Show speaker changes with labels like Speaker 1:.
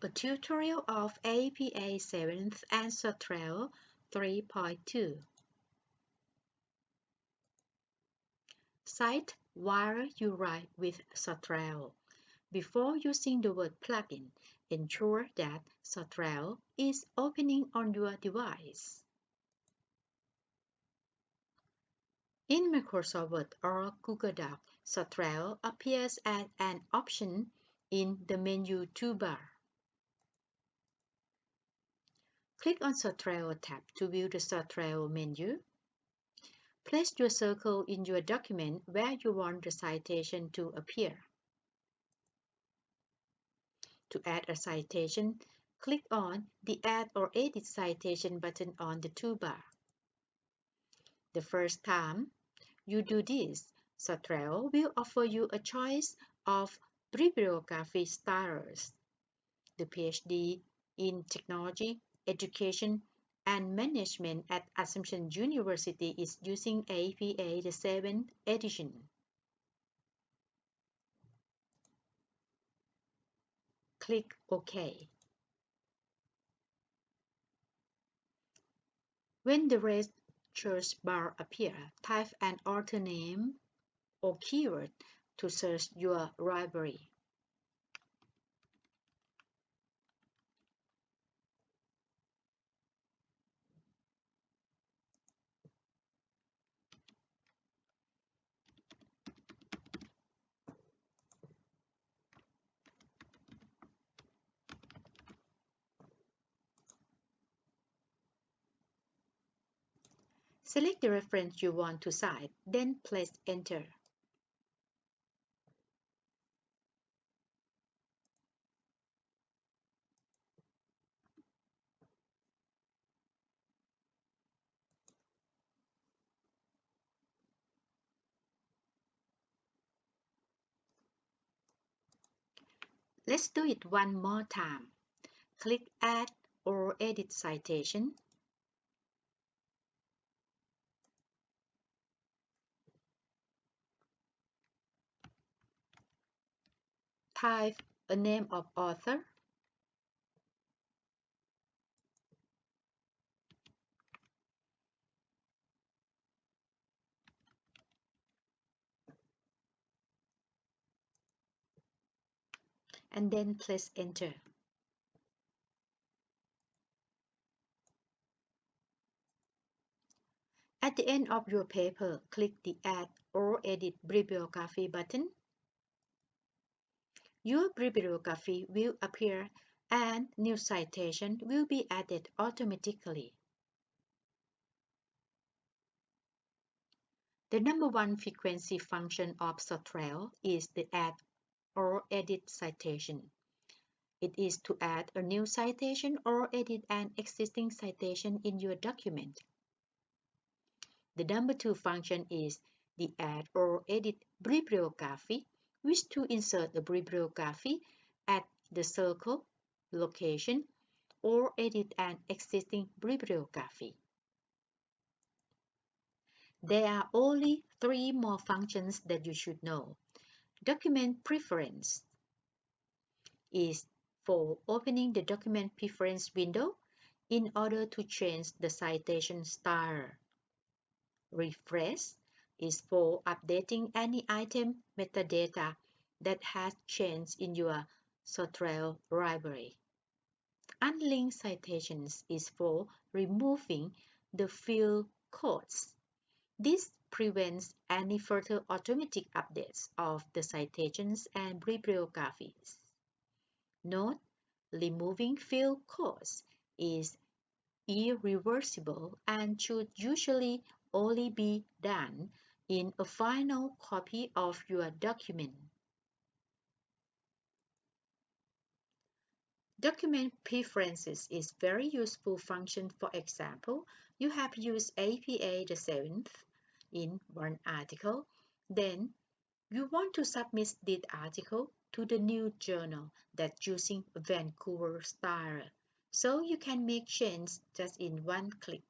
Speaker 1: a tutorial of APA 7th and Zotero 3.2. Cite while you write with Zotero. Before using the word plugin, ensure that Zotero is opening on your device. In Microsoft Word or Google Docs, Zotero appears as an option in the menu toolbar. Click on Zotero tab to view the Zotero menu. Place your circle in your document where you want the citation to appear. To add a citation, click on the Add or Edit Citation button on the toolbar. The first time you do this, Zotero will offer you a choice of bibliography styles. The PhD in Technology Education and Management at Assumption University is using APA the 7th edition. Click OK. When the red search bar appears, type an author name or keyword to search your library. Select the reference you want to cite, then press Enter. Let's do it one more time. Click Add or Edit Citation. Type a name of author. and then press enter. At the end of your paper, click the Add or Edit Bibliography button. Your bibliography will appear and new citation will be added automatically. The number one frequency function of Zotero is the add or edit citation. It is to add a new citation or edit an existing citation in your document. The number two function is the add or edit bibliography, which to insert the bibliography at the circle, location, or edit an existing bibliography. There are only three more functions that you should know. Document preference is for opening the document preference window in order to change the citation style. Refresh is for updating any item metadata that has changed in your Zotero library. Unlinked citations is for removing the field codes. This prevents any further automatic updates of the citations and bibliographies. Note, removing field codes is irreversible and should usually only be done in a final copy of your document. Document preferences is very useful function. For example, you have used APA the 7th in one article, then you want to submit this article to the new journal that's using Vancouver style, so you can make changes just in one click.